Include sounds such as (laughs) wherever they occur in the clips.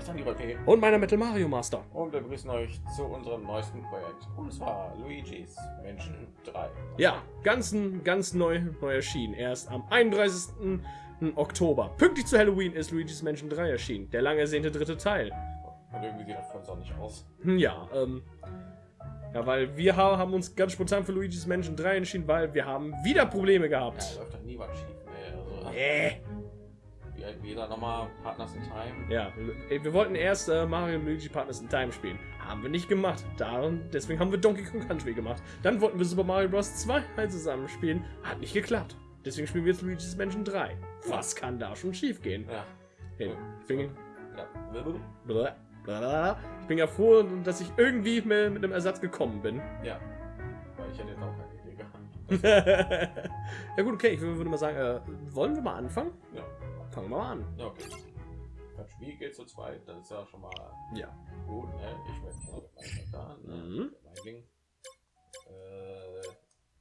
ist Dani P. Und meiner Metal Mario Master. Und wir begrüßen euch zu unserem neuesten Projekt. Und zwar Luigi's Menschen 3. Ja, ganz, ganz neu, neu erschienen. Erst am 31. Oktober. Pünktlich zu Halloween ist Luigi's Menschen 3 erschienen. Der lang ersehnte dritte Teil. Und irgendwie sieht das von nicht aus. Hm, ja, ähm, ja, weil wir haben uns ganz spontan für Luigi's Menschen 3 entschieden, weil wir haben wieder Probleme gehabt. Ja, läuft doch nie was schief. Nee, also, äh. Wie jeder nochmal Partners in Time. Ja, wir wollten erst äh, Mario und Luigi Partners in Time spielen. Haben wir nicht gemacht. Darum, deswegen haben wir Donkey Kong Country gemacht. Dann wollten wir Super Mario Bros. 2 halt zusammen spielen. Hat nicht geklappt. Deswegen spielen wir jetzt Luigi's Mansion 3. Was kann da schon schief gehen? Ja. Hey, ich, bin, ja. ich bin ja froh, dass ich irgendwie mit, mit einem Ersatz gekommen bin. Ja. Weil ich hätte jetzt auch keine Idee gehabt. (laughs) ja gut, okay, ich würde mal sagen, äh, wollen wir mal anfangen? Ja. Fangen wir mal an. Ja, okay. Wie geht zu zweit? Das ist ja schon mal ja. gut. Ne? Ich weiß nicht, da. Ne? Mhm. Mein Ding. Äh,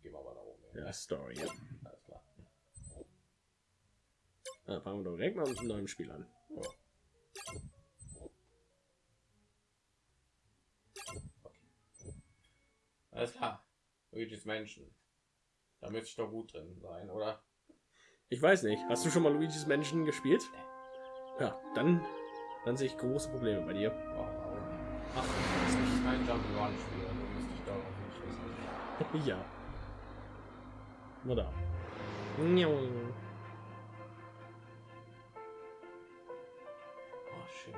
gehen wir mal da oben. Ja, Story. Ja. Alles klar. Dann fangen wir doch direkt mal mit einem neuen Spiel an. Ja. Alles klar. Luigi's Menschen. Da müsste ich doch gut drin sein, oder? Ich weiß nicht. Hast du schon mal Luigi's Menschen gespielt? Ja, dann, dann sehe ich große Probleme bei dir. Oh, Ach, das ist nicht ein Jump'n'Run-Spiel, also müsste ich darauf nicht wissen. (laughs) ja. Nur da. Oh, schön.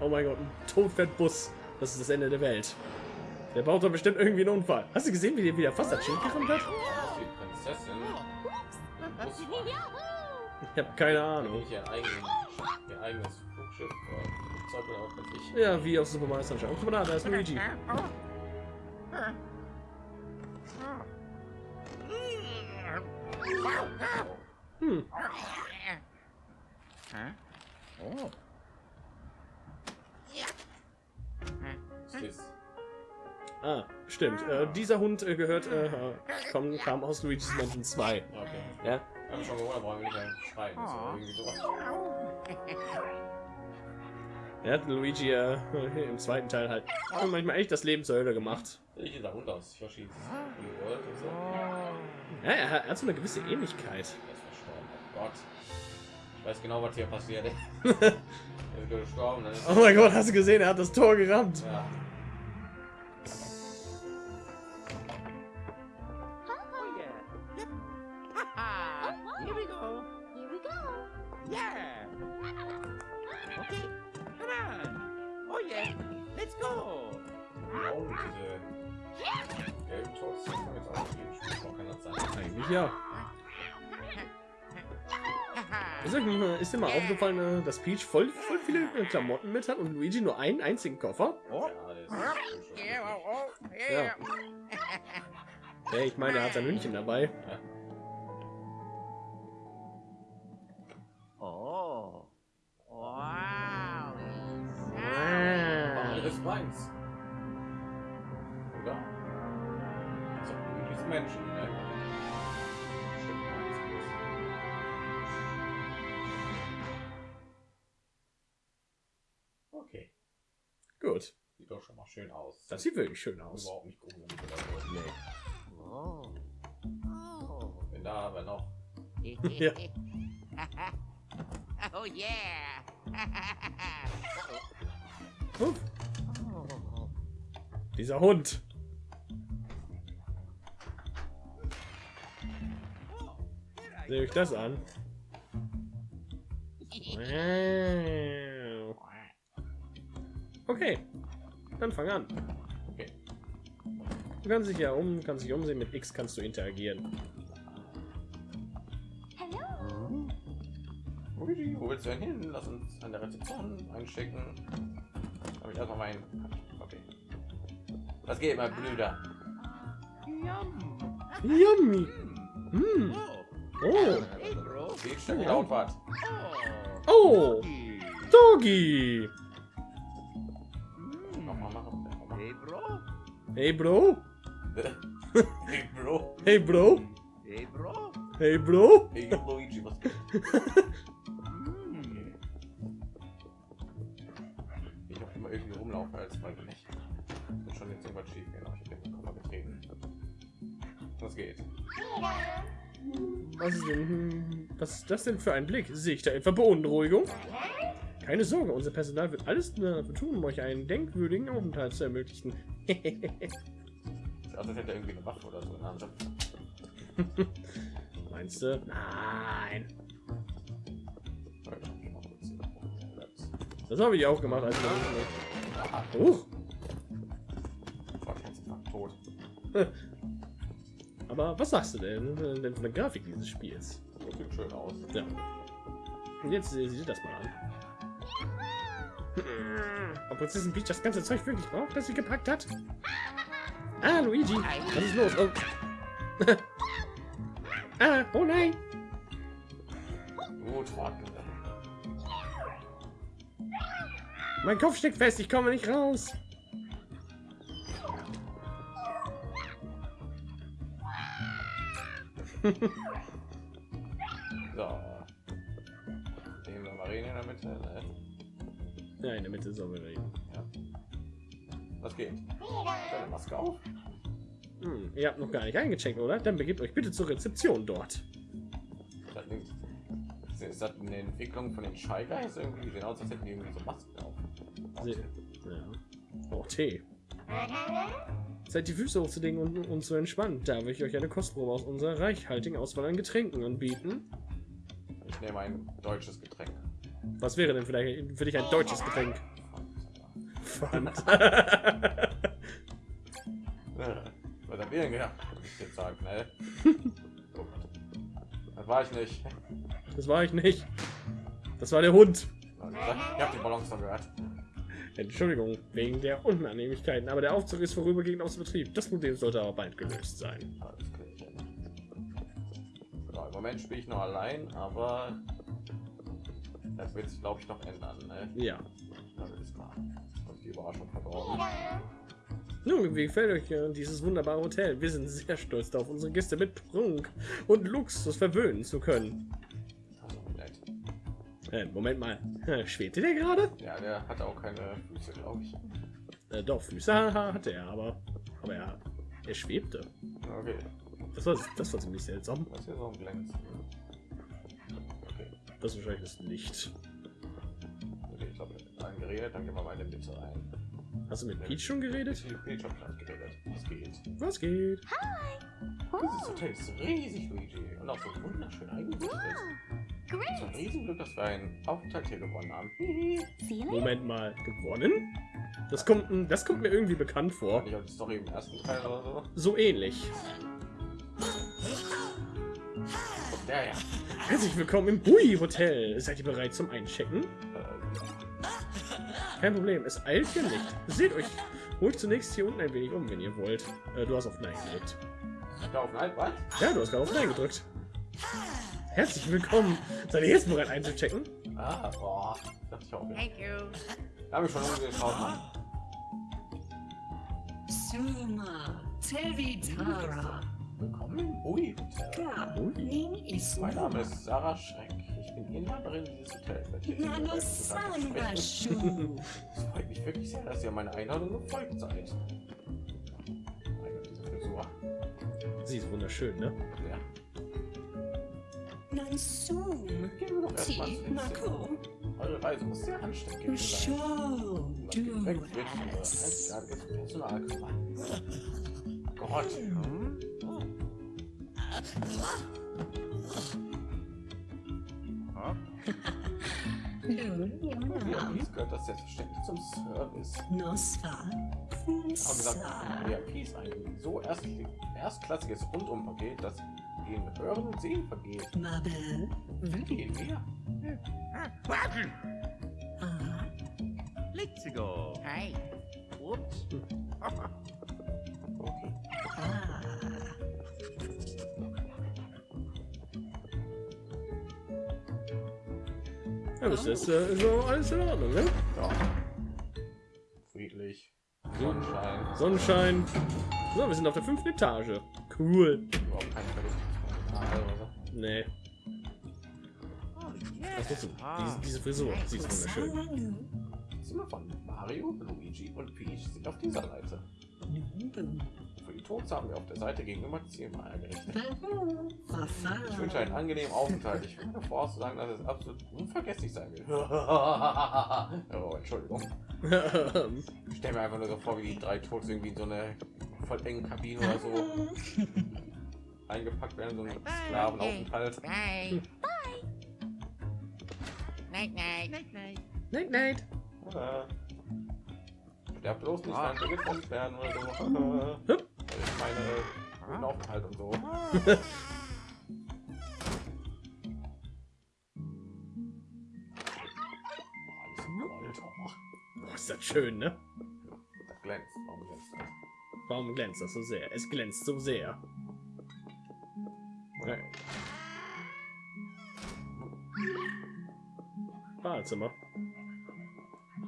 Oh mein Gott, ein Todfettbus. Das ist das Ende der Welt. Der baut doch bestimmt irgendwie einen Unfall. Hast du gesehen, wie der wieder fast das Schild gerammt hat? Ich habe keine Ahnung. Ja, wie auf Super Mario Sunshine. Guck mal da, da ist Luigi. Hm. Stimmt. Äh, dieser Hund äh, gehört, äh, kam, kam aus Luigi's Mansion 2. Okay. Ja. Hab schon gewundert, warum nicht schreien. (laughs) Er hat Luigi äh, im zweiten Teil halt manchmal echt das Leben zur Hölle gemacht. Ich da Hund aus verschieden. So. Ja, er hat, er hat so eine gewisse Ähnlichkeit. Oh Gott. Ich weiß genau, was hier passiert. (laughs) oh mein Gott, hast du gesehen? Er hat das Tor gerammt. Ja. Mal aufgefallen, äh, dass Peach voll, voll viele äh, Klamotten mit hat und Luigi nur einen einzigen Koffer? Ja. Hey, ich meine, er hat sein Hündchen dabei. Oh. Wow. Alles meins. Oder? So, Menschen. Ne? Das sieht wirklich schön aus. Überhaupt nicht gruselig oder so. Nee. Oh. Oh. Wenn da aber noch. (laughs) ja. oh yeah. (laughs) oh. Dieser Hund. Sehe ich das an? (laughs) Okay, dann fang an. Du kannst dich ja um, kannst dich umsehen. Mit X kannst du interagieren. Hallo. Luigi, wo willst du denn hin? Lass uns an der Rezeption einschicken. Habe ich erstmal mein. Okay. Was geht, mein Brüder? Yum. Yummy. Mm. Oh. Sieht schon laut was. Oh. Doggy. Hey, bro. hey, bro hey Bro. Hey Bro. Hey Bro. Hey Bro. Hey Luigi, was geht? ich hab immer irgendwie rumlaufen, als man nicht. Und schon jetzt irgendwas schief, genau. Ich hab den Koffer getreten. Was geht? Was ist denn? Hm, was ist das denn für ein Blick? Sehe ich da etwa Beunruhigung? Keine Sorge, unser Personal wird alles tun, um euch einen denkwürdigen Aufenthalt zu ermöglichen. (laughs) Sieht aus, als hätte er irgendwie eine Waffe oder so in der Hand. Meinst du? Nein. Das habe ich auch gemacht, als ich er tot. (laughs) Aber was sagst du denn, äh, denn von der Grafik dieses Spiels? Das sieht schön aus. Ja. Und jetzt äh, sieh dir das mal an. Ob Prinzessin Peach das ganze Zeug wirklich braucht, das sie gepackt hat? Ah, Luigi, was ist los? Oh. (laughs) ah, oh nein. Gut. Mein Kopf steckt fest, ich komme nicht raus. (laughs) So. Nehmen wir Marine in der Mitte. Ne? Ja, in der Mitte sollen wir reden. Was geht? Deine Maske auf? Hm, ihr habt noch gar nicht eingecheckt, oder? Dann begebt euch bitte zur Rezeption dort. Ist das eine Entwicklung von den Shy Guys irgendwie? Sehen aus, als hätten die irgendwie so Masken auf. Ja. Oh, Tee. Seid die Füße hochzulegen und, und zu entspannen. Darf ich euch eine Kostprobe aus unserer reichhaltigen Auswahl an Getränken anbieten? Ich nehme ein deutsches Getränk. Was wäre denn vielleicht für dich ein deutsches Getränk? Pfand. (laughs) Ja, Was habt ihr denn gedacht? Muss ich jetzt sagen, ne? Das war ich nicht. das war ich nicht. Das war der Hund. Ich habe die Ballons noch gehört. Entschuldigung, wegen der Unannehmlichkeiten, aber der Aufzug ist vorübergehend aus dem Betrieb. Das Problem sollte aber bald gelöst sein. Alles klärchen. So, Im Moment spiele ich noch allein, aber das wird sich, glaube ich, noch ändern. Ne? Ja. Das ist. Und die Überraschung verdorben. Nun, wie gefällt euch dieses wunderbare Hotel? Wir sind sehr stolz darauf, unsere Gäste mit Prunk und Luxus verwöhnen zu können. Also nett. Äh, Moment mal, (laughs) schwebte der gerade? Ja, der hat auch keine Füße, glaube ich. Äh, doch, Füße hatte er, aber, aber er, er schwebte. Okay, Das war, das war ziemlich seltsam. das ist hier so ein Glänz. Das ist wahrscheinlich das Licht. okay ich glaube, mit allen geredet, dann gehen wir mal in die Mitte rein. Hast du mit Peach schon geredet? Ich bin schon geredet. Was geht? Was geht? Dieses Hotel ist riesig, Luigi. Und auch so wunderschön eingerichtet. Es ist ein Riesenglück, dass wir einen Aufenthalt hier gewonnen haben. Moment mal, gewonnen? Das kommt, das kommt mir irgendwie bekannt vor. Nicht auf die Story im ersten Teil oder so. So ähnlich. Ja, ja. Herzlich willkommen im Bui Hotel. Seid ihr bereit zum Einchecken? Kein Problem, es eilt hier nicht. Seht euch ruhig zunächst hier unten ein wenig um, wenn ihr wollt. Äh, du hast auf Nein gedrückt. da auf Nein, was? Ja, du hast gerade auf Nein gedrückt. Herzlich willkommen. Seid ihr jetzt bereit einzuchecken? Ah, boah. Dachte ich auch. Ja. Thank you. Da habe ich schon umgeschaut. Mann. Suma, Tevitara, Willkommen im Bui Hotel. Ka, Ui. Ning Mein Name ist Sarah Schreck. Ich bin Inhaberin dieses Hotels. Nano. Sangashu, (laughs) Es freut mich wirklich sehr, dass ihr meiner Einladung gefolgt seid. Meine diese Frisur. Sie ist wunderschön, ne? Ja. Erstmal Ti. Mako, Eure Reise muss sehr anstrengend sein. Show, einzigartiges Personalkammer. Gott. Ja, Yunam, dies gehört das selbstverständlich zum Service. Nosfa, haben gesagt, Kunsa, VIP ein so erst, erstklassiges Rundumpaket, das gehen Hören und Sehen vergeht. Mabel, Gehen wir? Ah, Let's go. Hey. Whoops. Okay. Ah, Ja, das ist, äh, ist auch alles in Ordnung, ne? Ja. Friedlich. Sonnenschein. Sonnenschein. So, wir sind auf der fünften Etage. Cool. Überhaupt kein. Nee. Oh, Was ist Ah. diese, diese Frisur? Sie ist wunderschön. Zimmer von Mario, Luigi und Peach sind auf dieser Seite. Für die Tods haben wir auf der Seite gegenüber zehnmal eingerichtet. Ich wünsche einen angenehmen Aufenthalt. Ich würde voraussagen, dass es absolut unvergesslich sein wird. (laughs) oh, Entschuldigung. Ich stelle mir einfach nur so vor, wie die drei Tods irgendwie in so eine voll engen Kabine oder so eingepackt werden, so ein Sklavenaufenthalt. Bye. Bye. Night, night. Night, night. Night, night. Äh, Sterb bloß nicht, wir getrennt werden oder so. Das ist meine Aufenthalt und so. Alles in Gold. Oh, Boah, ist das schön, ne? das glänzt. Warum glänzt das? Warum glänzt das so sehr? Es glänzt so sehr. Ja. Badezimmer.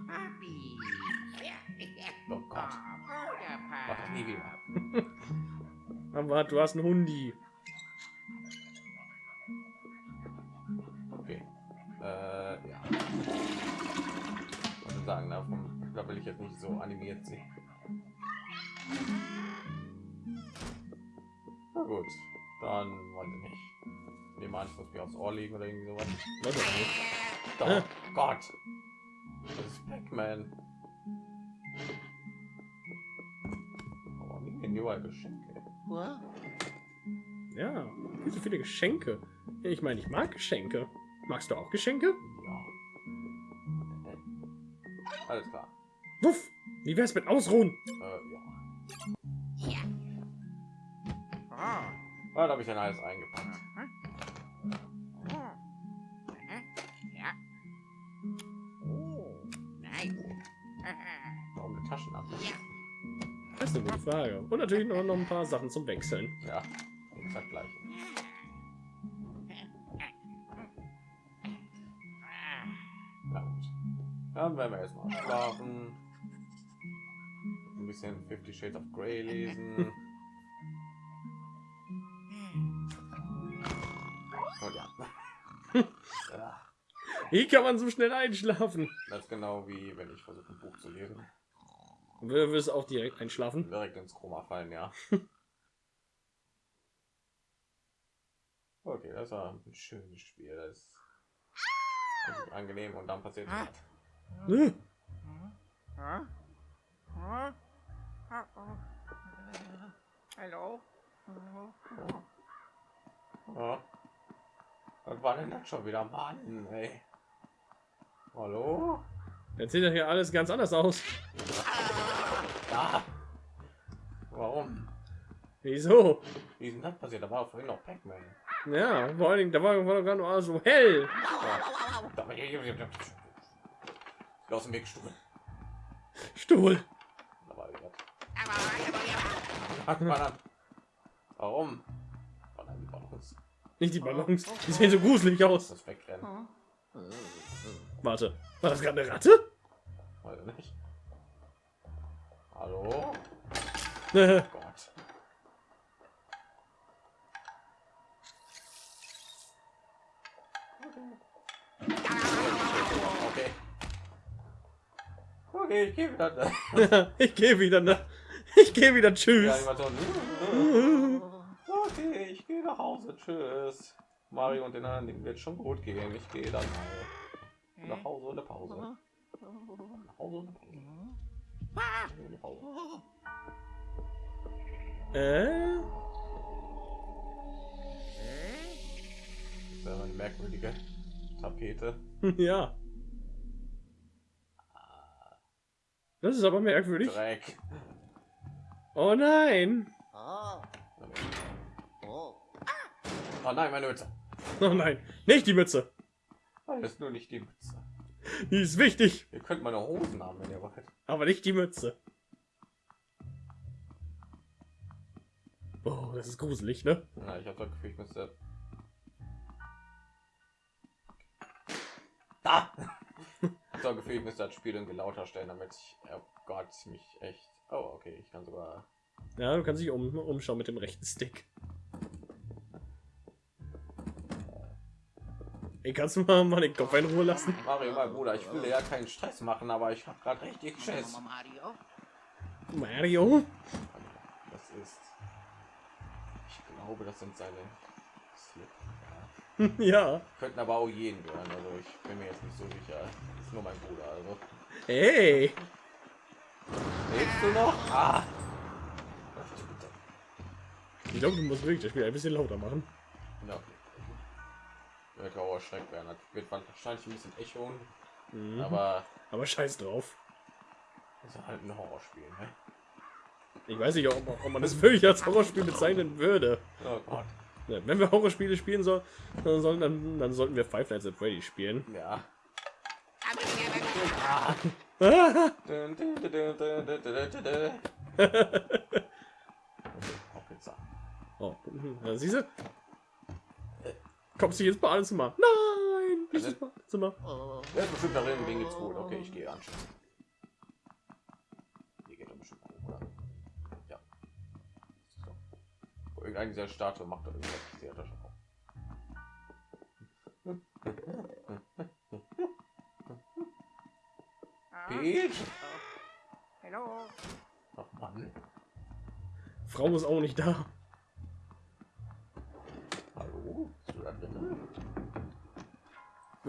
Puppy. Oh Gott. Mach das nie wieder. Aber du hast einen Hundi. Okay. Äh, ja. Was sagen, davon, da will ich jetzt nicht so animiert sehen. Na gut, dann weiß ich nicht. Nehmen wir an, ich muss mir aufs Ohr legen oder irgendwie sowas. Ich. Oh Gott. Das ist Pac-Man. Warum liegen denn überall Geschenke? What? Ja, viel so viele Geschenke. Ja, Ich meine, ich mag Geschenke. Magst du auch Geschenke? Ja. Alles klar. Wuff! Wie wär's mit Ausruhen? Äh, ja. Yeah. Ah. Ah, da habe ich dann alles eingepackt. Uh-huh. Eine gute Frage. Und natürlich noch, noch ein paar Sachen zum Wechseln. Ja, exakt gleich. Na gut. Dann werden wir erstmal schlafen. Ein bisschen Fifty Shades of Grey lesen. Ja. ja. Wie kann man so schnell einschlafen? Das ist genau wie wenn ich versuche ein Buch zu lesen. Du wirst auch direkt einschlafen. Direkt ins Koma fallen, ja. (laughs) Okay, das war ein schönes Spiel. Das ist angenehm und dann passiert? Uh-oh. Hello? Ja. Was war denn das schon wieder, Mann? Ey. Hallo? Jetzt sieht ja hier alles ganz anders aus. Ja. Warum? Wieso? Wie ist denn das passiert? Da war doch vorhin noch Pac-Man. Ja, vor allen Dingen, da war, gerade noch so hell. Ja. Aus dem Weg, Stuhl. Stuhl. Hat man an. Warum? Oh nein, die Ballons. Nicht die Ballons. Die sehen so gruselig aus. Das wegrennen. Warte, war das gerade eine Ratte? Weiß ich nicht. Hallo? Äh, Gott. Okay. Okay, ich gehe wieder. (laughs) ich gehe wieder, ne? Ich gehe wieder. Ja, Tschüss. Animation. Okay, ich gehe nach Hause. Tschüss. Mario und den anderen wird schon gut gehen. Ich gehe dann mal nach Hause und eine Pause. Nach Hause und eine Pause. Äh? Das ist ja eine merkwürdige Tapete. (laughs) Ja. Das ist aber merkwürdig. Dreck. Oh nein. Oh nein, meine Mütze. Oh nein. Nicht die Mütze. Das ist nur nicht die Mütze. Die ist wichtig. Ihr könnt meine Hosen haben, wenn ihr wollt. Aber nicht die Mütze. Oh, das ist gruselig, ne? Na, ich habe das Gefühl, ich müsste. Da! (laughs) ich habe das Gefühl, ich müsste das Spiel irgendwie lauter stellen, damit ich. Oh Gott, mich echt. Oh, okay, ich kann sogar. Ja, du kannst dich um, umschauen mit dem rechten Stick. Ey, kannst du mal, mal den Kopf in Ruhe lassen? Mario, mein Bruder, ich will dir ja keinen Stress machen, aber ich habe gerade richtig Schiss. Mario. Mario? Das ist. Ich glaube, das sind seine Slip. Ja. (laughs) ja. Könnten aber auch jeden gehören. Also ich bin mir jetzt nicht so sicher. Das ist nur mein Bruder. Also Hey. lebst du noch? Ah. Ich glaube, du musst wirklich das Spiel ein bisschen lauter machen. Ja. Kauer schreckt werden. Das wird wahrscheinlich ein bisschen Echo, mhm. aber aber scheiß drauf. Das ist halt ein Horrorspiel. Ne? Ich weiß nicht, ob, ob man das wirklich als Horrorspiel bezeichnen würde. Oh Gott. Wenn wir Horrorspiele spielen sollen, dann, dann, dann, sollten wir Five Nights at Freddy spielen. Ja. (laughs) (laughs) oh, siehst du? Kommst du jetzt bei alles Zimmer? Nein! Nicht ins Badezimmer. Der ist bestimmt darin, den geht's gut. Okay, ich gehe anschauen. Hier geht er bestimmt hoch, oder? Ja. Das ist doch- Oh, Irgendeine dieser Statue macht doch irgendwas. Ich sehe das schon auch. Peach? Hallo. Ach Mann. Frau ist auch nicht da. Hallo? Da drin?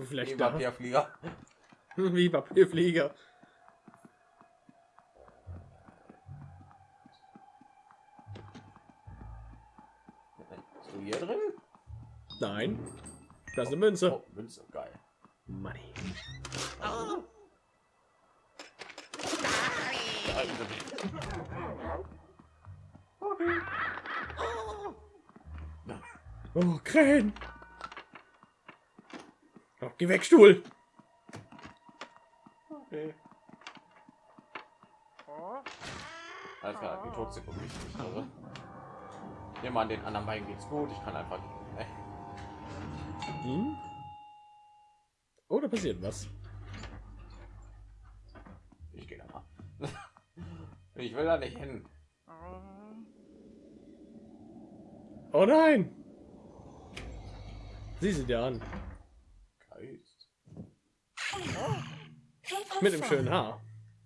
Vielleicht Wie. Papierflieger. (laughs) Wie Papierflieger. Bist du hier drin? Nein. Da ist eine Münze. Oh, Münze, geil. Money. Oh, Krähen. Oh, geh weg, Stuhl. Okay. Oh, Alles klar, die Toxik und wichtig. Also. Nehmen an den anderen beiden geht's gut. Ich kann einfach. Äh, Hm? Oh, da passiert was. ich gehe da mal. (laughs) ich will da nicht hin. oh. Oh nein. Sieh sie dir an. Geist. Mit dem schönen Haar.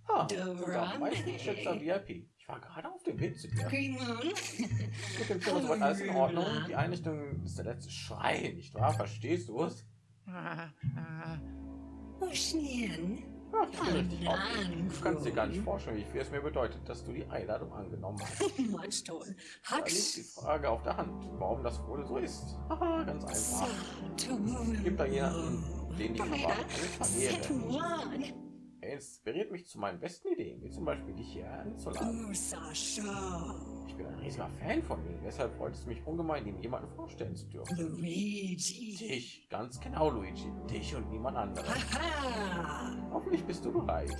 Ah, unser meistgeschätzter VIP. Ich war gerade auf dem Weg zu dir. Mit dem Film ist alles in Ordnung. Die Einrichtung ist der letzte Schrei, nicht wahr? Verstehst du es? Ah, ah. Ocean. Ach, ich bin richtig aufgeregt. Du kannst dir gar nicht vorstellen, wie viel es mir bedeutet, dass du die Einladung angenommen hast. (laughs) Milestone. Da liegt die. Frage auf der Hand, warum das wohl so ist. Haha, ganz einfach. Gibt da jemanden, den verheeren? One. Er inspiriert mich zu meinen besten Ideen, wie zum Beispiel dich hier einzuladen. Ich bin ein riesiger Fan von ihm, deshalb freut es mich ungemein, ihm jemanden vorstellen zu dürfen. Luigi. Dich, ganz genau, Luigi. Dich und niemand anderen. Haha. Hoffentlich bist du bereit. (laughs)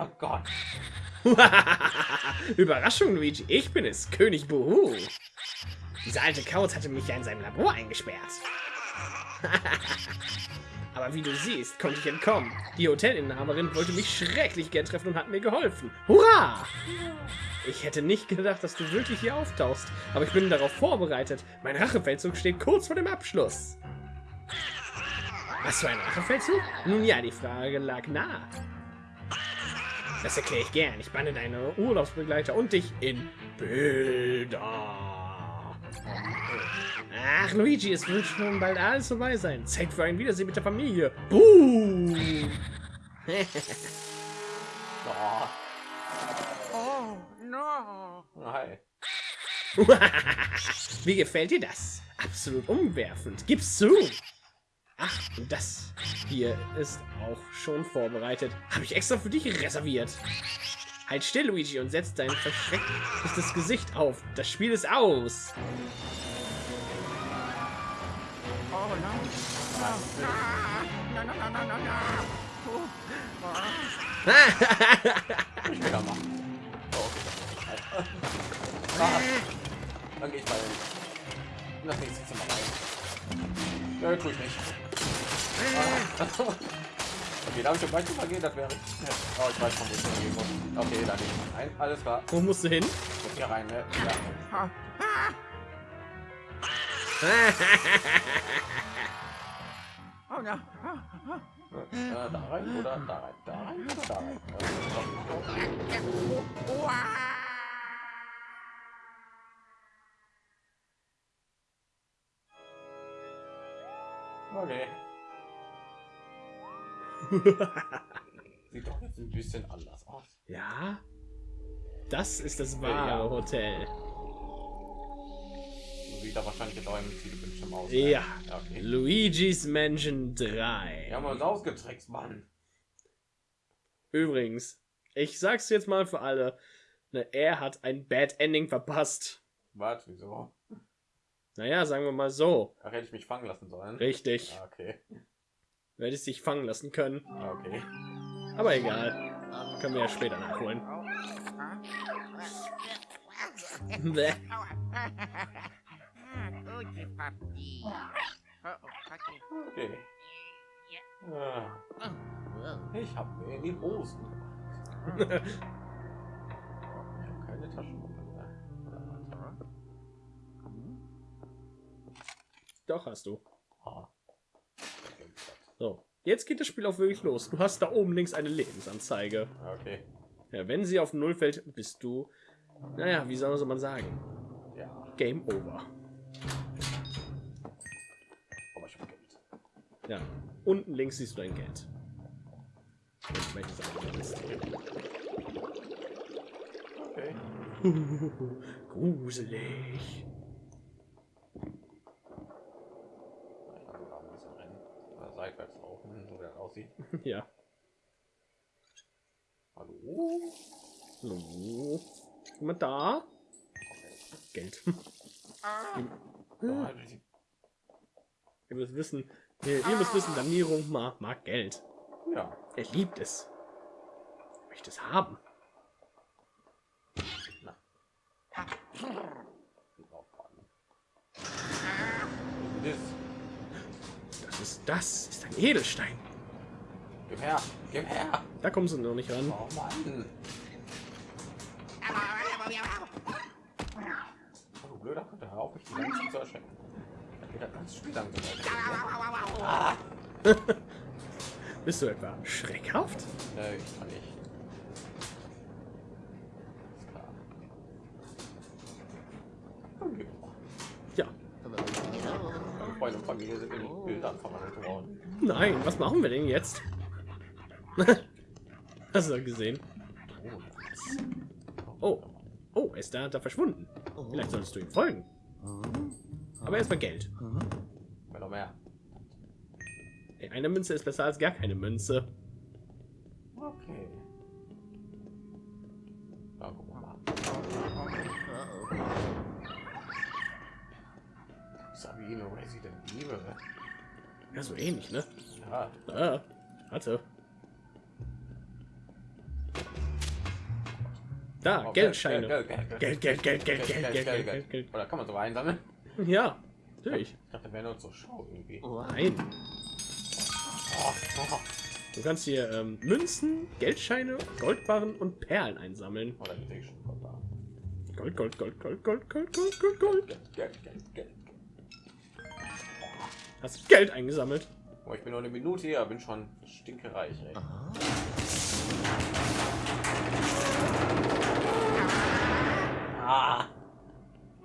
Oh Gott. (laughs) Überraschung, Luigi. Ich bin es, König Buhu. Dieser alte Kauz hatte mich ja in seinem Labor eingesperrt. (laughs) Aber wie du siehst, konnte ich entkommen. Die Hotelinhaberin wollte mich schrecklich gern treffen und hat mir geholfen. Hurra! Ich hätte nicht gedacht, dass du wirklich hier auftauchst, aber ich bin darauf vorbereitet. Mein Rachefeldzug steht kurz vor dem Abschluss. Was für ein Rachefeldzug? Nun ja, die Frage lag nahe. Das erkläre ich gern. Ich banne deine Urlaubsbegleiter und dich in Bilder. Ach, Luigi, es wird schon bald alles vorbei sein. Zeit für ein Wiedersehen mit der Familie. Boom! Oh, oh no. hi. (laughs) Wie gefällt dir das? Absolut umwerfend. Gib's zu. Ach, und das hier ist auch schon vorbereitet. Habe ich extra für dich reserviert. Halt still, Luigi, und setz dein verschrecktes Gesicht auf. Das Spiel ist aus. Oh no. No, no, no, no, no, no. Ich will da machen. Oh, okay. Dann gehe ich mal in das nächste Zimmer rein. Ja, tue ich nicht. (laughs) Okay, darf ich schon weiter gehen? Das wäre. Oh, ich weiß schon, wo ich hingehen muss. Okay, da mal rein. Alles klar. Wo musst du hin? Muss hier rein, ne? Ja. (laughs) Oh no. Äh, da rein oder da rein? Da rein oder da rein? Okay. Sieht doch jetzt ein bisschen anders aus. ja. Das ist das wahre Ja. Hotel. So sieht wahrscheinlich jetzt auch im Zielbildschirm aus. ne? Ja. okay. Luigi's Mansion 3. Wir haben uns ausgetrickst, Mann. Übrigens, ich sag's jetzt mal für alle, ne, er hat ein Bad Ending verpasst. Was? Wieso? Naja, sagen wir mal so. Ach, hätte ich mich fangen lassen sollen. Richtig. Ah, Okay. Du hättest dich fangen lassen können. Ah, Okay. Aber egal. Können wir ja später nachholen. Oh, oh. (laughs) Okay. Ah, ich habe mir in die Hosen. gemacht. ich habe keine Taschenlampe mehr. Doch, hast du. Ah. So. Jetzt geht das Spiel auch wirklich los. Du hast da oben links eine Lebensanzeige. Okay. Ja, wenn sie auf Null fällt, bist du, naja, wie soll man sagen? Ja. Game over. Aber ich habe Geld. Ja. Unten links siehst du dein Geld. Okay. (laughs) Gruselig. Ich kann sogar ein bisschen rennen. Oder seitwärts laufen, so wie das aussieht. (laughs) ja. Hallo? So. Jemand da? Geld. Die- (laughs) Ihr müsst wissen, ihr, ihr müsst wissen, Daniro mag, mag Geld. ja. Er liebt es. Er möchte es haben. Das. Das ist, das ist ein Edelstein. Gib her! Gib her! Da kommen sie noch nicht ran. Oh Mann! Oh, du blöder Gott, hör auf, mich die ganze Zeit zu erschrecken. Da geht das ganz langsam weiter. Ah! (laughs) Bist du etwa schreckhaft? Nee, ich kann nicht. Ja. Freunde und Familie sind in Bildern verwandelt worden. Nein, was machen wir denn jetzt? (laughs) Hast du gesehen? Oh. Oh, er ist da, da verschwunden. Vielleicht solltest du ihm folgen. Aber erstmal Geld. Noch mehr. Ey, eine Münze ist besser als gar keine Münze. Okay. Na, gucken wir mal. Sabine Resident Evil. Ja, so ähnlich, ne? Ja, Ah, warte. Da, Oh, Geldscheine. Geld, Geld, Geld, Geld, Geld, Geld, Geld, Geld, Geld, Geld, Geld, Geld. Oder kann man so einsammeln? Ja, natürlich. Ich dachte, wäre nur zur Show irgendwie. Nein. Oh, oh. Du kannst hier ähm, Münzen, Geldscheine, Goldbarren und Perlen einsammeln. Oh, da bin ich schon da. Gold, Gold, Gold, Gold, Gold, Gold, Gold, Gold, Gold. Geld, Geld, Geld, Geld. Hast du Geld eingesammelt? Oh, ich bin nur eine Minute hier, bin schon stinkereich, ey. Ah!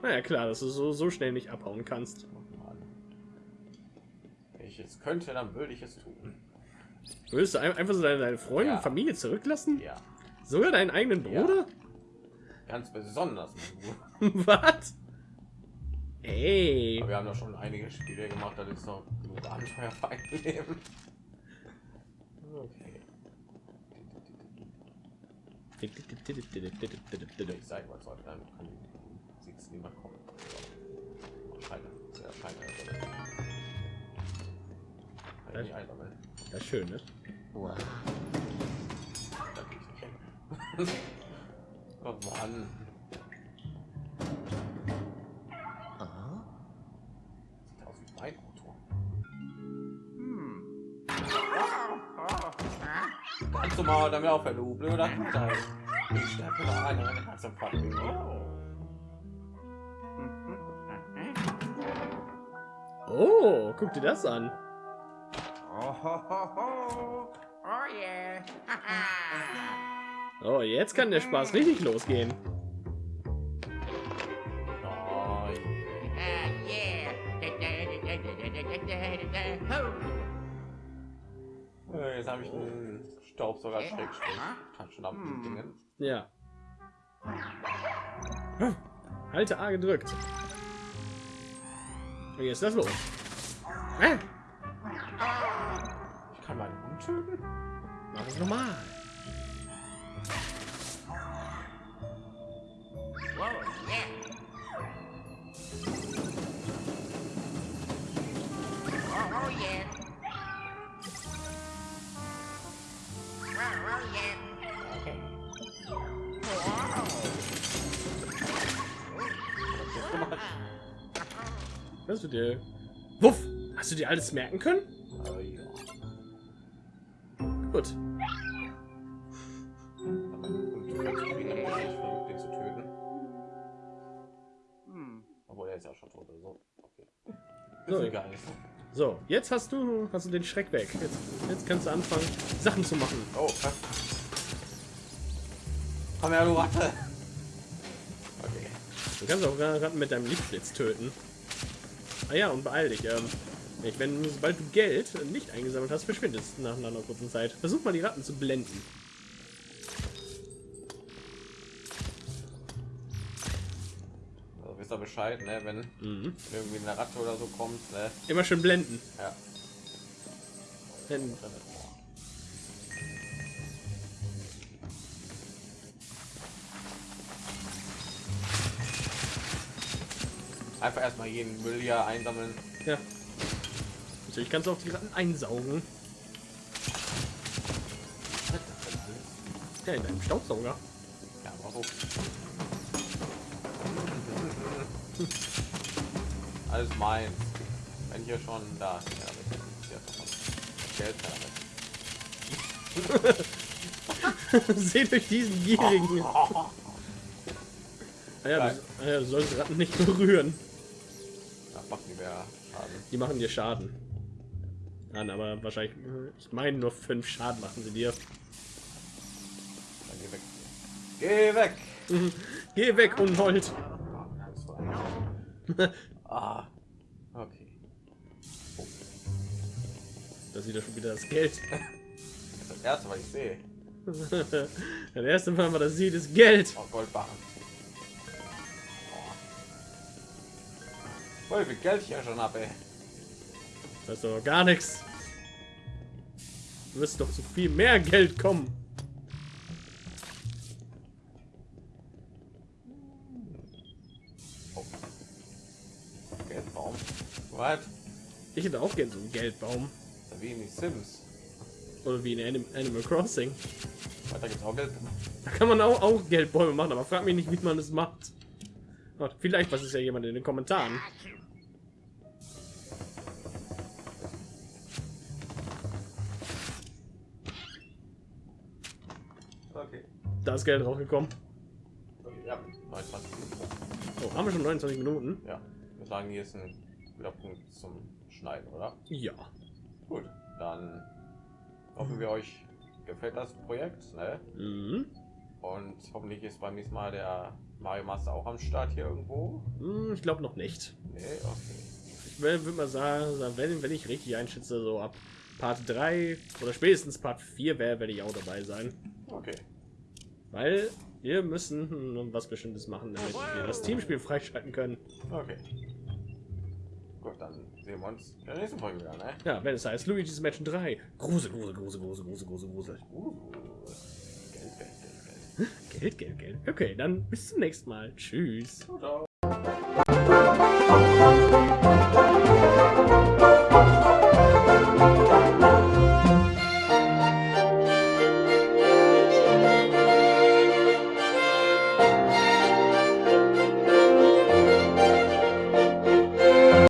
Naja, klar, dass du so, so schnell nicht abhauen kannst. Wenn ich es könnte, dann würde ich es tun. Würdest du ein- einfach so deine, deine Freunde Ja. und Familie zurücklassen? Ja, Sogar deinen eigenen Ja. Bruder? ganz besonders. (laughs) Was? Ey. Aber wir haben doch schon einige Spiele gemacht, da ist noch genug Abenteuer (laughs) Leben. Okay. Ich sage mal, sollte dann sieht es niemand kommen. Scheine, sehr scheine. Einsammeln. Das ist schön, ne? Da geh ich nicht hin. oh Mann. zum Maul, damit aufhören, du blöder Kutter. Ich sterbe wieder ein, ein Herzinfarkt. Oh. oh, guck dir das an. Oh, oh yeah. (laughs) oh, jetzt kann der Spaß richtig losgehen. Oh, (laughs) äh, jetzt habe ich Staubsauger Schrägstrich. Kann schon ab Hm. Dingen. Ja. Halte A gedrückt. Und jetzt das los. Ich kann meinen Hund töten. mach es nochmal. Hast du dir. Wuff! Hast du dir alles merken können? Aber ja. Gut. Und du kannst ihn dann nicht versucht, den zu töten. Hm. Obwohl er ist ja schon tot oder so. Okay. So. Ist egal. So, jetzt hast du, hast du den Schreck weg. Jetzt, jetzt kannst du anfangen, Sachen zu machen. Oh, krass. Komm her, du Ratte. Okay. Du kannst auch Ratten mit deinem Lichtblitz töten. Ah ja, und beeil dich. Ähm, ich, wenn, sobald du Geld nicht eingesammelt hast, verschwindest nach einer kurzen Zeit. Versuch mal die Ratten zu blenden. Also wisst ihr Bescheid, ne? Wenn Mhm. irgendwie eine Ratte oder so kommt, ne? Immer schön blenden. Ja. Denn, Einfach erstmal jeden Müll hier einsammeln. ja. Natürlich kannst du auch die Ratten einsaugen. Ja, in deinem Staubsauger. Ja, so. (laughs) Alles meins. Wenn ich ja schon da. Geld (laughs) damit. Seht euch diesen gierigen. (laughs) Ah ja, du, ah ja, du sollst Ratten nicht berühren. Die machen dir Schaden. Nein, aber wahrscheinlich, ich meine nur fünf Schaden machen sie dir. Dann geh weg. Geh weg! Geh weg, Unhold. Das ah. Okay. Da sieht er schon wieder das Geld. Das ist das erste, was ich sehe. (laughs) das erste Mal, was er sieht, ist Geld. Oh, Goldbarren. Oh. Voll viel Geld ich ja schon habe, ey. Das ist doch gar nichts. Du wirst doch zu viel mehr Geld kommen. Geldbaum. Was? Ich hätte auch gerne so einen Geldbaum. Ist wie in die Sims. Oder wie in Anim Animal Crossing. Weiter gibt's auch Geldbaum. Da kann man auch, auch Geldbäume machen, aber frag mich nicht, wie man das macht. Oh, vielleicht weiß es ja jemand in den Kommentaren. Da ist Geld rausgekommen. Ja, 29 Minuten. Oh, haben wir schon 29 Minuten? Ja. Wir sagen, hier ist ein guter Punkt zum Schneiden, oder? Ja. Gut. Dann hoffen wir euch gefällt das Projekt, ne? Mhm. Und hoffentlich ist beim nächsten Mal der Mario Master auch am Start hier irgendwo. Hm, Ich glaube noch nicht. Nee, okay. Ich würde mal sagen, sagen, wenn, wenn ich richtig einschätze, so ab Part 3 oder spätestens Part 4 wäre, werde ich auch dabei sein. Okay. Weil wir müssen was Bestimmtes machen, damit wir das Teamspiel freischalten können. Okay. Gut, dann sehen wir uns in der nächsten Folge wieder, ne? Ja, wenn es heißt Luigi's Mansion 3. Grusel, Grusel, Grusel, Grusel, Grusel, Grusel, Grusel. Uh, Geld, Geld, Geld, Geld. Geld, Geld, Geld. Okay, dann bis zum nächsten Mal. Tschüss. Ciao, ciao.